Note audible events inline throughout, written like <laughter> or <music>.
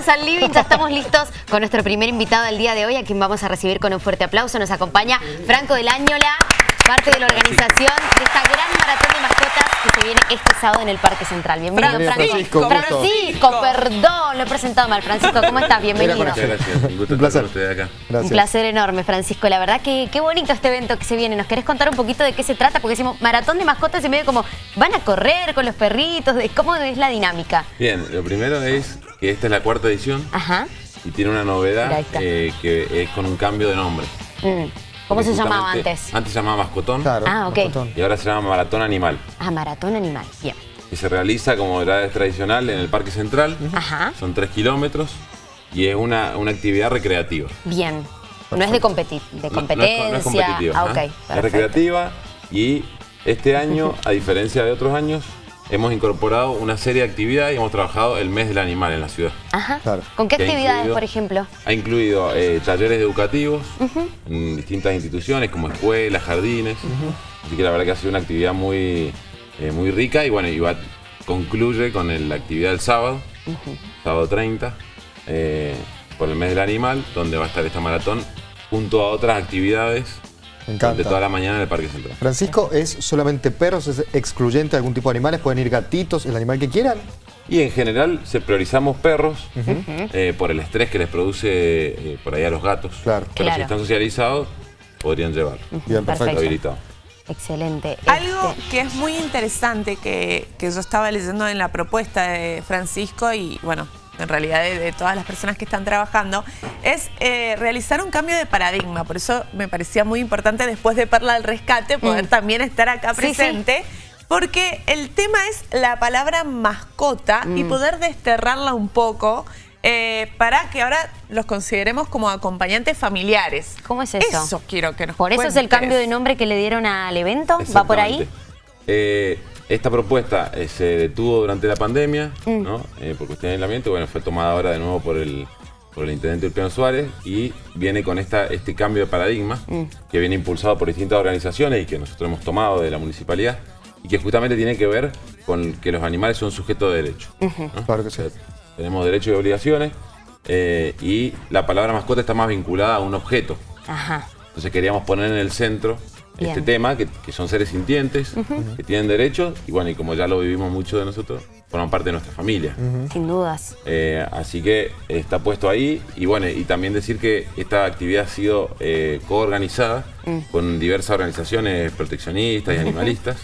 Volvemos al living, ya estamos listos con nuestro primer invitado del día de hoy, a quien vamos a recibir con un fuerte aplauso. Nos acompaña Franco del Añola, parte de la organización de esta gran maratón de mascotas que se viene este sábado en el Parque Central. Bienvenido, Francisco. Francisco, Francisco perdón, lo he presentado mal. Francisco, ¿cómo estás? Bienvenido. Muchas gracias, un gusto Un placer. estar acá. Gracias. Un placer enorme, Francisco. La verdad que qué bonito este evento que se viene. ¿Nos querés contar un poquito de qué se trata? Porque decimos maratón de mascotas y medio como van a correr con los perritos. ¿Cómo es la dinámica? Bien, lo primero es que esta es la cuarta edición Ajá. y tiene una novedad eh, que es con un cambio de nombre. Mm. ¿Cómo se llamaba antes? Antes se llamaba Mascotón Claro, Ah, ok. mascotón. y ahora se llama Maratón Animal. Ah, maratón animal. Bien. Y se realiza como era tradicional en el Parque Central. Ajá. Son tres kilómetros y es una, una actividad recreativa. Bien. No es de, competi- de No- no es- competencia. No, es competitiva. Ah, ok. Es perfecto. recreativa y este año, a diferencia de otros años, hemos incorporado una serie de actividades y hemos trabajado el mes del animal en la ciudad. Ajá. Claro. ¿Con qué actividades, incluido- por ejemplo? Ha incluido eh, talleres educativos en distintas instituciones como escuelas, jardines. Así que la verdad que ha sido una actividad muy, eh, muy rica y bueno, y va- concluye con el- la actividad del sábado, sábado 30, eh, por el mes del animal, donde va a estar esta maratón junto a otras actividades durante toda la mañana en el Parque Central. Francisco, ¿es solamente perros? ¿Es excluyente de algún tipo de animales? ¿Pueden ir gatitos? ¿El animal que quieran? Y en general se priorizamos perros eh, por el estrés que les produce eh, por ahí a los gatos. Claro. Pero Claro. si están socializados, podrían llevarlo. Bien, perfecto. Habilitado. Excelente. Algo Este, que es muy interesante que, que yo estaba leyendo en la propuesta de Francisco y bueno, en realidad de, de todas las personas que están trabajando, es eh, realizar un cambio de paradigma. Por eso me parecía muy importante después de Perla del Rescate poder Mm. también estar acá Sí, sí. presente. Porque el tema es la palabra mascota y Mm. poder desterrarla un poco eh, para que ahora los consideremos como acompañantes familiares. ¿Cómo es eso? Eso quiero que nos ¿Por eso es el cambio de nombre que le dieron al evento? ¿Va por ahí? Eh, esta propuesta eh, se detuvo durante la pandemia, Mm. ¿no? Eh, por cuestiones de aislamiento. Bueno, fue tomada ahora de nuevo por el, por el intendente Ulpiano Suárez y viene con esta, este cambio de paradigma Mm. que viene impulsado por distintas organizaciones y que nosotros hemos tomado de la municipalidad y que justamente tiene que ver con que los animales son sujetos de derecho. ¿no? Claro que sí. O sea, tenemos derechos y obligaciones eh, y la palabra mascota está más vinculada a un objeto. Ajá. Entonces queríamos poner en el centro Bien. este tema, que, que son seres sintientes, que tienen derechos, y bueno, y como ya lo vivimos mucho de nosotros, forman parte de nuestra familia. Sin dudas. Eh, así que está puesto ahí, y bueno, y también decir que esta actividad ha sido eh, coorganizada con diversas organizaciones proteccionistas y animalistas.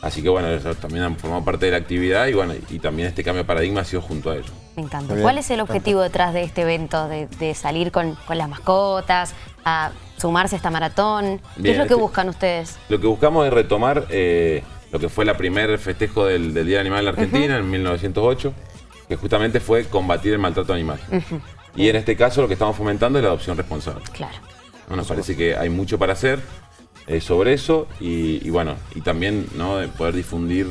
Así que bueno, eso también han formado parte de la actividad y bueno, y también este cambio de paradigma ha sido junto a ellos. Me encanta. Bien, ¿Cuál es el objetivo detrás de este evento? De, de salir con, con las mascotas, a sumarse a esta maratón. ¿Qué Bien, es lo que este- buscan ustedes? Lo que buscamos es retomar eh, lo que fue la primer festejo del, del Día Animal en la Argentina en 1908, que justamente fue combatir el maltrato animal. Y en este caso lo que estamos fomentando es la adopción responsable. Claro. ¿no? Nos parece que hay mucho para hacer eh, sobre eso y, y bueno, y también ¿no? de poder difundir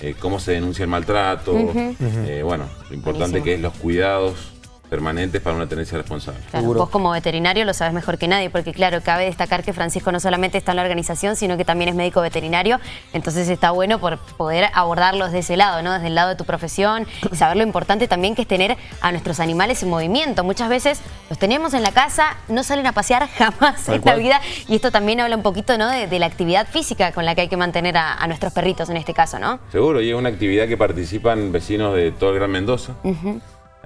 eh, cómo se denuncia el maltrato, eh, bueno, lo importante Buenísimo. que es los cuidados permanentes para una tenencia responsable. Claro, Seguro. vos como veterinario lo sabes mejor que nadie, porque claro, cabe destacar que Francisco no solamente está en la organización, sino que también es médico veterinario, entonces está bueno por poder abordarlos de ese lado, ¿no? Desde el lado de tu profesión y saber lo importante también que es tener a nuestros animales en movimiento. Muchas veces los tenemos en la casa, no salen a pasear <laughs> jamás Tal en cual. la vida y esto también habla un poquito, ¿no? De, de la actividad física con la que hay que mantener a, a nuestros perritos en este caso, ¿no? Seguro, y es una actividad que participan vecinos de todo el Gran Mendoza.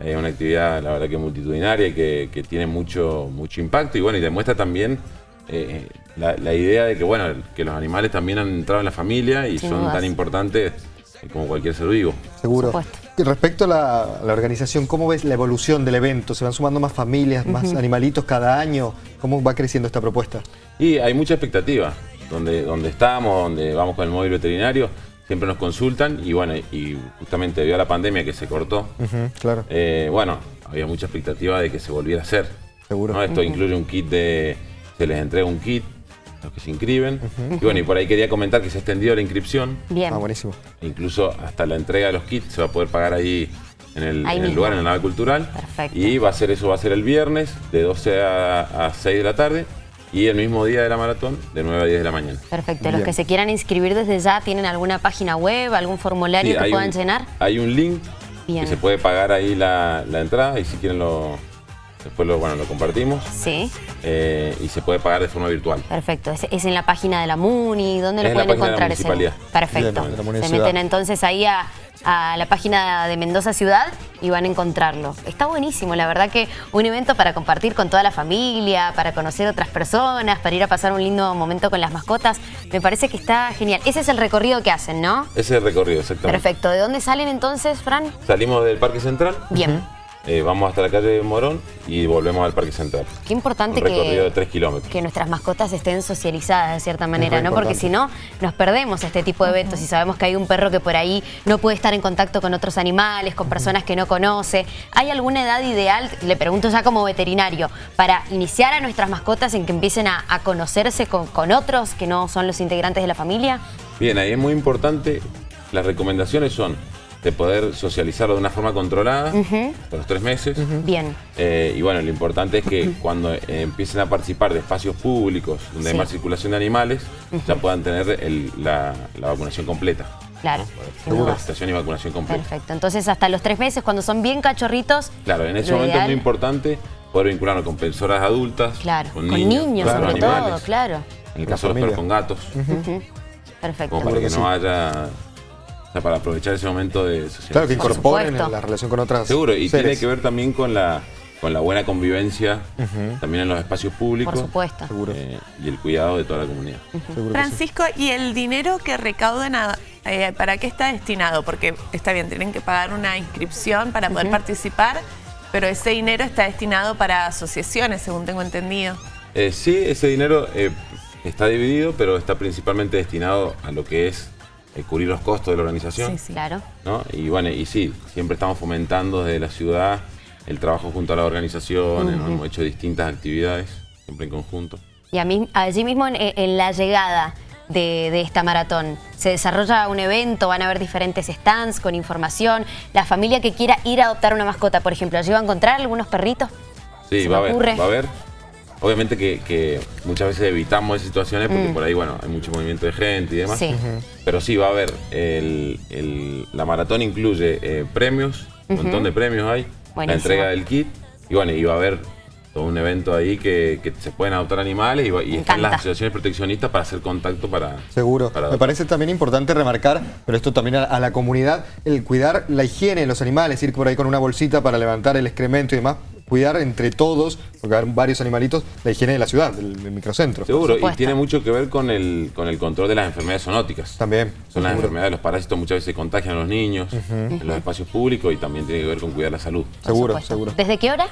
Es una actividad, la verdad, que multitudinaria y que, que tiene mucho, mucho impacto y bueno, y demuestra también eh, la, la idea de que, bueno, que los animales también han entrado en la familia y Sin son dudas. tan importantes como cualquier ser vivo. Seguro. respecto a la, a la organización, ¿cómo ves la evolución del evento? ¿Se van sumando más familias, más animalitos cada año? ¿Cómo va creciendo esta propuesta? Y hay mucha expectativa. Donde, donde estamos, donde vamos con el móvil veterinario, siempre nos consultan y bueno, y justamente debido a la pandemia que se cortó, claro. Eh, bueno, había mucha expectativa de que se volviera a hacer. Seguro. ¿no? Esto incluye un kit de. Se les entrega un kit a los que se inscriben. Y bueno, y por ahí quería comentar que se ha extendido la inscripción. Bien. Ah, buenísimo. Incluso hasta la entrega de los kits se va a poder pagar ahí en el, Ahí en el lugar, en la nave cultural. Perfecto. Y va a ser eso, va a ser el viernes de 12 a, a 6 de la tarde. Y el mismo día de la maratón, de 9 a 10 de la mañana. Perfecto. Los que se quieran inscribir desde ya, ¿tienen alguna página web, algún formulario Sí, que puedan un- llenar? Hay un link Bien. que se puede pagar ahí la, la entrada y si quieren lo, después lo, bueno, lo compartimos. Sí, eh, y se puede pagar de forma virtual. perfecto. Es, es en la página de la MUNI, ¿dónde Es lo en la pueden página de la encontrar ese? Perfecto. La Se meten entonces ahí a, a la página de Mendoza Ciudad y van a encontrarlo. Está buenísimo, la verdad que un evento para compartir con toda la familia, para conocer otras personas, para ir a pasar un lindo momento con las mascotas. Me parece que está genial. Ese es el recorrido que hacen, ¿no? Ese es el recorrido, exactamente. Perfecto. ¿De dónde salen entonces, Fran? Salimos del Parque Central, Bien. Eh, vamos hasta la calle Morón y volvemos al Parque Central. Qué importante Un recorrido de que, 3 kilómetros. que nuestras mascotas estén socializadas de cierta manera, ¿no? Porque si no, nos perdemos este tipo de eventos y sabemos que hay un perro que por ahí no puede estar en contacto con otros animales, con personas que no conoce. ¿Hay alguna edad ideal, le pregunto ya como veterinario, para iniciar a nuestras mascotas en que empiecen a, a conocerse con, con otros que no son los integrantes de la familia? Bien, ahí es muy importante, las recomendaciones son de poder socializarlo de una forma controlada hasta los tres meses. Bien. Eh, y bueno, lo importante es que cuando eh, empiecen a participar de espacios públicos donde Sí. hay más circulación de animales, ya puedan tener el- la, la vacunación completa. Claro, sin capacitación y vacunación completa. Perfecto. Entonces, hasta los tres meses, cuando son bien cachorritos. Claro, en ese momento es muy importante poder vincularlo con personas adultas, Claro, con con niños, niños, con sobre animales. todo, claro. En el caso de los perros con gatos, Perfecto. como para que, no haya... O sea, para aprovechar ese momento de socialización. Claro, que Por incorporen la relación con otras Seguro, y seres. tiene que ver también con la, con la buena convivencia también en los espacios públicos. Por supuesto. Seguro. eh, y el cuidado de toda la comunidad. Sí. Francisco, ¿y el dinero que recaudan, a- eh, para qué está destinado? Porque está bien, tienen que pagar una inscripción para poder participar, pero ese dinero está destinado para asociaciones, según tengo entendido. Eh, sí, ese dinero eh, está dividido, pero está principalmente destinado a lo que es eh, cubrir los costos de la organización. Sí, sí. Claro. ¿no? Y bueno, y sí, siempre estamos fomentando desde la ciudad el trabajo junto a las organizaciones, ¿no? hemos hecho distintas actividades, siempre en conjunto. Y a mí, allí mismo en, en la llegada de, de esta maratón, ¿se desarrolla un evento? ¿Van a haber diferentes stands con información? La familia que quiera ir a adoptar una mascota, por ejemplo, ¿allí va a encontrar algunos perritos? Sí, va a haber, ocurre. va a haber. Obviamente que, que muchas veces evitamos esas situaciones Mm. porque por ahí, bueno, hay mucho movimiento de gente y demás. Sí. Pero sí, va a haber. El, el- la maratón incluye eh, premios, un montón de premios hay. Buenísimo. La entrega del kit. Y bueno, y va a haber todo un evento ahí que, que se pueden adoptar animales y, va- y están las asociaciones proteccionistas para hacer contacto para. Seguro. para Me parece también importante remarcar, pero esto también a, a la comunidad, el cuidar la higiene de los animales, ir por ahí con una bolsita para levantar el excremento y demás, cuidar entre todos, porque hay varios animalitos, la higiene de la ciudad, del, del microcentro. Seguro, y tiene mucho que ver con el, con el control de las enfermedades zoonóticas. También. Son las seguro. enfermedades, los parásitos muchas veces contagian a los niños en los espacios públicos y también tiene que ver con cuidar la salud. Por Seguro, supuesto. seguro. ¿Desde qué hora?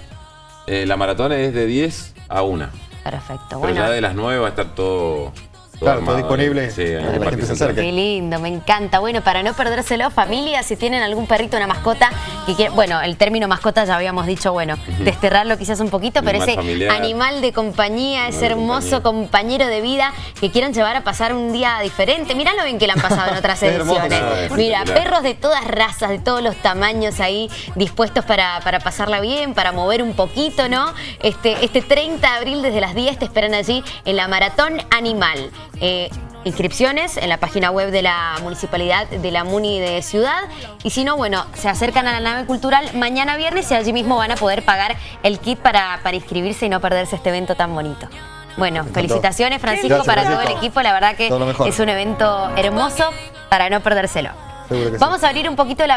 Eh, la maratón es de 10 a 1. Perfecto. Pero Bueno, ya de las 9 va a estar todo, Claro, todo armado disponible ahí. Sí, para que la gente se acerque. Qué lindo, me encanta. Bueno, para no perdérselo, familia, si tienen algún perrito, una mascota, que quiere- bueno, el término mascota ya habíamos dicho, bueno, desterrarlo quizás un poquito, pero Animal ese familiar. animal de compañía, ese hermoso compañía. compañero de vida que quieran llevar a pasar un día diferente. Mirá lo bien que le han pasado en otras <laughs> ediciones. es Mira, perros de todas razas, de todos los tamaños ahí, dispuestos para, para pasarla bien, para mover un poquito, ¿no? Este, este 30 de abril desde las 10 te esperan allí en la Maratón Animal. Eh, inscripciones en la página web de la Municipalidad de la Muni de Ciudad. Y si no, bueno, se acercan a la nave cultural mañana viernes y allí mismo van a poder pagar el kit para, para inscribirse y no perderse este evento tan bonito. Bueno, felicitaciones Francisco Gracias, para todo el equipo. La verdad que es un evento hermoso para no perdérselo. Sí. Vamos a abrir un poquito la